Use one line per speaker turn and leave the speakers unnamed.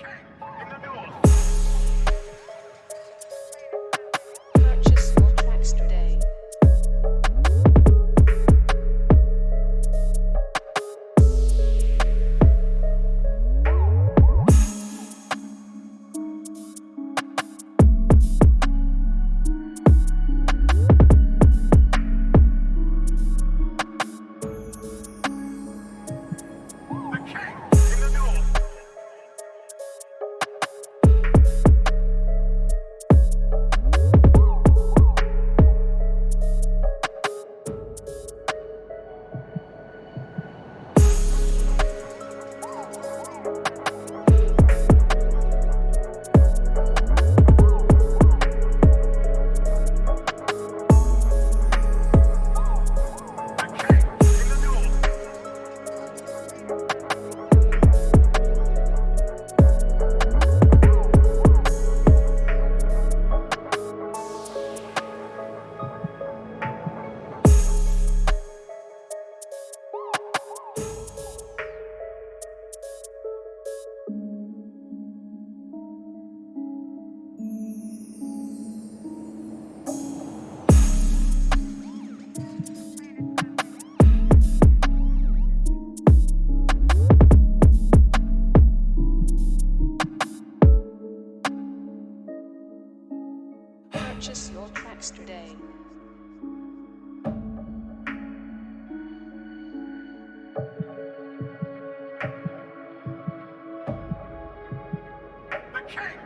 In the new purchase your tracks today. The king!